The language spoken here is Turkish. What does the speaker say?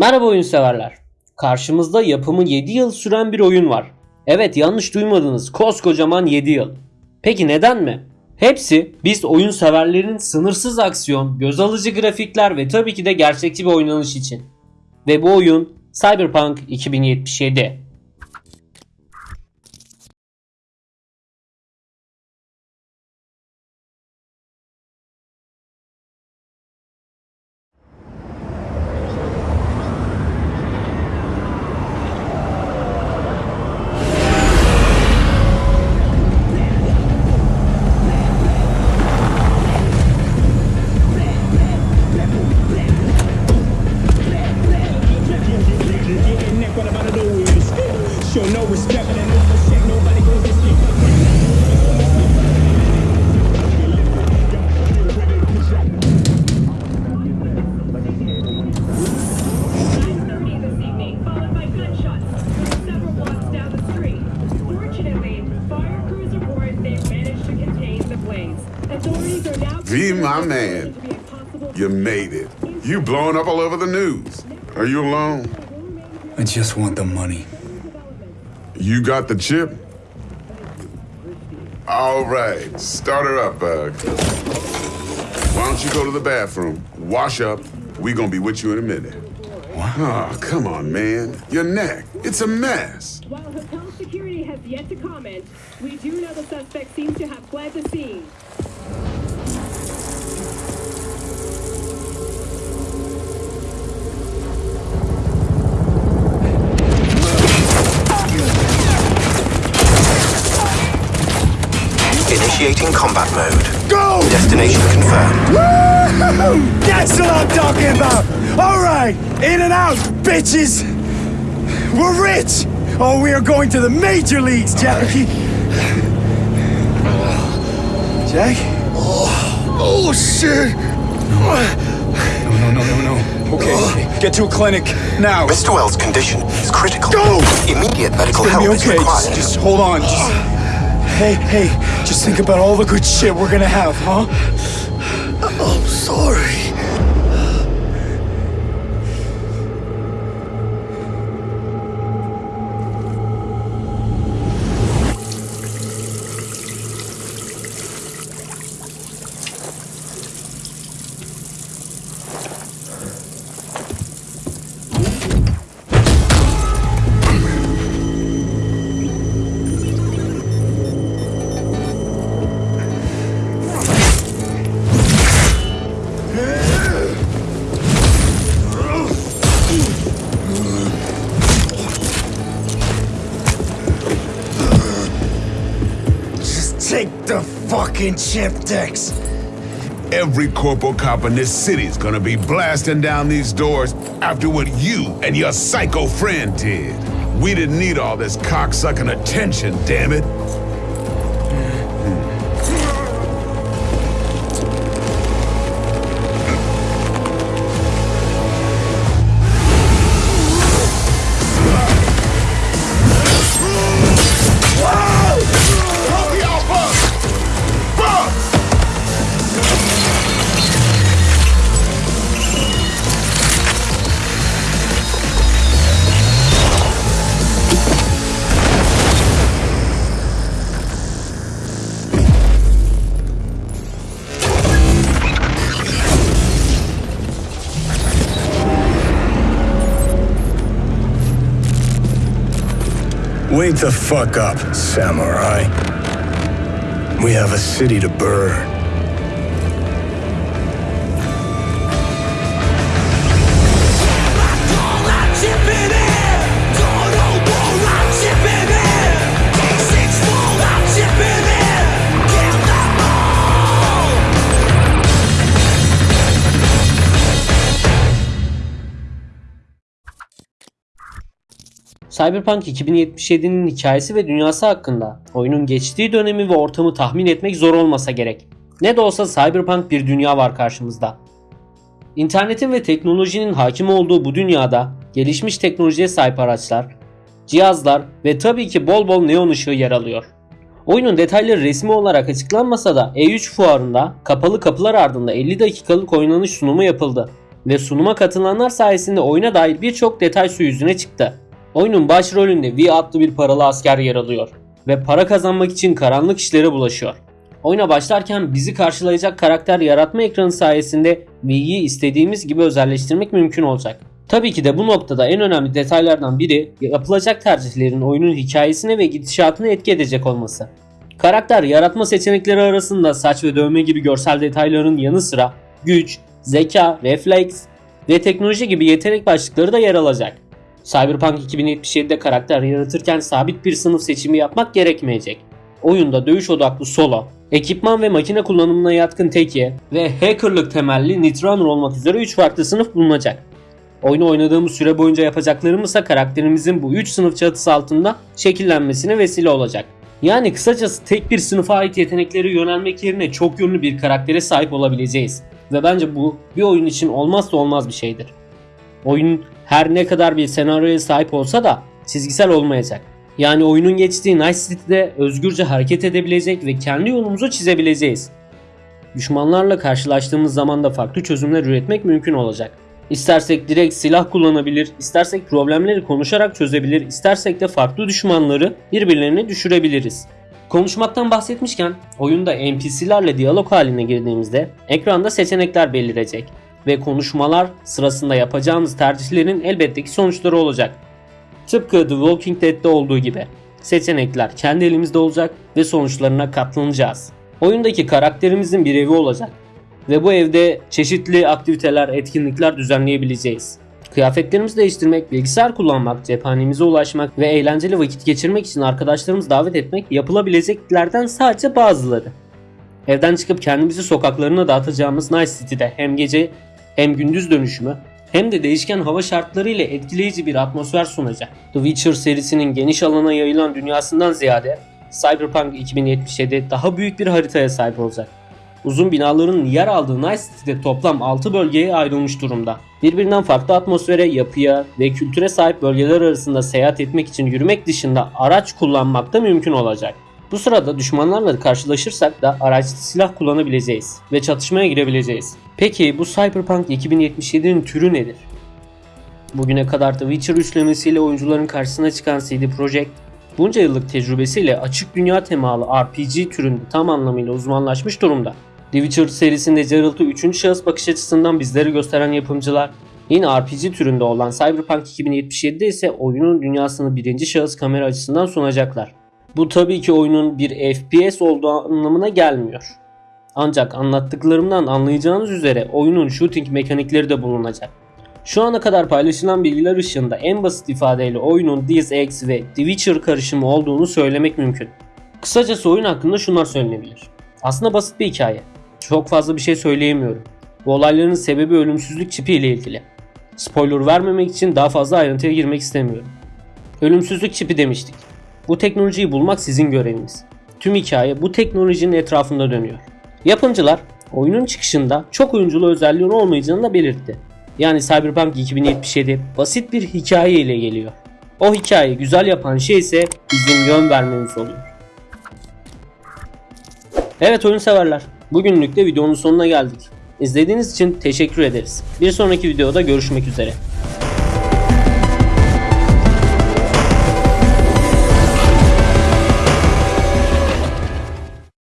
Merhaba oyun severler. Karşımızda yapımı 7 yıl süren bir oyun var. Evet yanlış duymadınız koskocaman 7 yıl. Peki neden mi? Hepsi biz oyun severlerin sınırsız aksiyon, göz alıcı grafikler ve tabii ki de gerçekçi bir oynanış için. Ve bu oyun Cyberpunk 2077. V, my man. to be a possible- You made it. You blowing up all over the news. Are you alone? I just want the money. You got the chip? All right, start her up, Bug. Why don't you go to the bathroom, wash up? We gonna be with you in a minute. What? Oh, come on, man. Your neck. It's a mess. While hotel security has yet to comment, we do know the suspect seems to have fled the scene. Initiating combat mode. Go! Destination confirmed. That's what I'm talking about! Alright! In and out, bitches! We're rich! Oh, we are going to the major leagues, Jackie! Jack? Oh, oh shit! No, no, no, no, no. Okay, oh. okay. Get to a clinic now. Mr. Wells' condition is critical. Go! Immediate medical It's help be is okay. required. Just, just hold on. Just, hey, hey, just think about all the good shit we're gonna have, huh? I'm sorry. Fucking. Every corporal cop in this city's gonna be blasting down these doors after what you and your psycho friend did. We didn't need all this cocksucking attention, damn it. Wake the fuck up, samurai. We have a city to burn. Cyberpunk 2077'nin hikayesi ve dünyası hakkında oyunun geçtiği dönemi ve ortamı tahmin etmek zor olmasa gerek. Ne de olsa Cyberpunk bir dünya var karşımızda. İnternetin ve teknolojinin hakim olduğu bu dünyada gelişmiş teknolojiye sahip araçlar, cihazlar ve tabii ki bol bol neon ışığı yer alıyor. Oyunun detayları resmi olarak açıklanmasa da E3 fuarında kapalı kapılar ardında 50 dakikalık oynanış sunumu yapıldı. ve sunuma katılanlar sayesinde oyuna dair birçok detay su yüzüne çıktı. Oyunun başrolünde V adlı bir paralı asker yer alıyor ve para kazanmak için karanlık işlere bulaşıyor. Oyuna başlarken bizi karşılayacak karakter yaratma ekranı sayesinde V'yi istediğimiz gibi özelleştirmek mümkün olacak. Tabii ki de bu noktada en önemli detaylardan biri yapılacak tercihlerin oyunun hikayesine ve gidişatına etki edecek olması. Karakter yaratma seçenekleri arasında saç ve dövme gibi görsel detayların yanı sıra güç, zeka, refleks ve teknoloji gibi yetenek başlıkları da yer alacak. Cyberpunk 2077'de karakter yaratırken sabit bir sınıf seçimi yapmak gerekmeyecek. Oyunda dövüş odaklı solo, ekipman ve makine kullanımına yatkın teki ve hackerlık temelli Netrunner olmak üzere 3 farklı sınıf bulunacak. Oyunu oynadığımız süre boyunca yapacaklarımız ise karakterimizin bu 3 sınıf çatısı altında şekillenmesine vesile olacak. Yani kısacası tek bir sınıfa ait yeteneklere yönelmek yerine çok yönlü bir karaktere sahip olabileceğiz. Ve bence bu bir oyun için olmazsa olmaz bir şeydir. Oyun her ne kadar bir senaryoya sahip olsa da çizgisel olmayacak. Yani oyunun geçtiği Night City'de özgürce hareket edebilecek ve kendi yolumuzu çizebileceğiz. Düşmanlarla karşılaştığımız zaman da farklı çözümler üretmek mümkün olacak. İstersek direkt silah kullanabilir, istersek problemleri konuşarak çözebilir, istersek de farklı düşmanları birbirlerine düşürebiliriz. Konuşmaktan bahsetmişken oyunda NPC'lerle diyalog haline girdiğimizde ekranda seçenekler belirecek ve konuşmalar sırasında yapacağımız tercihlerin elbette ki sonuçları olacak. Tıpkı The Walking Dead'de olduğu gibi seçenekler kendi elimizde olacak ve sonuçlarına katlanacağız. Oyundaki karakterimizin bir evi olacak ve bu evde çeşitli aktiviteler, etkinlikler düzenleyebileceğiz. Kıyafetlerimizi değiştirmek, bilgisayar kullanmak, cephanemize ulaşmak ve eğlenceli vakit geçirmek için arkadaşlarımızı davet etmek yapılabileceklerden sadece bazıları. Evden çıkıp kendimizi sokaklarına dağıtacağımız Night City'de hem gece hem gündüz dönüşümü hem de değişken hava şartları ile etkileyici bir atmosfer sunacak. The Witcher serisinin geniş alana yayılan dünyasından ziyade Cyberpunk 2077 daha büyük bir haritaya sahip olacak. Uzun binaların yer aldığı Night City'de toplam 6 bölgeye ayrılmış durumda. Birbirinden farklı atmosfere, yapıya ve kültüre sahip bölgeler arasında seyahat etmek için yürümek dışında araç kullanmak da mümkün olacak. Bu sırada düşmanlarla karşılaşırsak da araçlı silah kullanabileceğiz ve çatışmaya girebileceğiz. Peki bu Cyberpunk 2077'nin türü nedir? Bugüne kadar The Witcher üçlemesiyle oyuncuların karşısına çıkan CD Projekt, bunca yıllık tecrübesiyle açık dünya temalı RPG türünde tam anlamıyla uzmanlaşmış durumda. The Witcher serisinde Geralt'ı 3. şahıs bakış açısından bizlere gösteren yapımcılar, yine RPG türünde olan Cyberpunk 2077'de ise oyunun dünyasını birinci şahıs kamera açısından sunacaklar. Bu tabii ki oyunun bir FPS olduğu anlamına gelmiyor. Ancak anlattıklarımdan anlayacağınız üzere oyunun shooting mekanikleri de bulunacak. Şu ana kadar paylaşılan bilgiler ışığında en basit ifadeyle oyunun Deus Ex ve The Witcher karışımı olduğunu söylemek mümkün. Kısacası oyun hakkında şunlar söylenebilir. Aslında basit bir hikaye. Çok fazla bir şey söyleyemiyorum. Bu olayların sebebi ölümsüzlük çipi ile ilgili. Spoiler vermemek için daha fazla ayrıntıya girmek istemiyorum. Ölümsüzlük çipi demiştik. Bu teknolojiyi bulmak sizin göreviniz. Tüm hikaye bu teknolojinin etrafında dönüyor. Yapımcılar oyunun çıkışında çok oyunculu özelliğin olmayacağını da belirtti. Yani Cyberpunk 2077 basit bir hikaye ile geliyor. O hikayeyi güzel yapan şey ise bizim yön vermemiz oluyor. Evet oyun severler. Bugünlük de videonun sonuna geldik. İzlediğiniz için teşekkür ederiz. Bir sonraki videoda görüşmek üzere.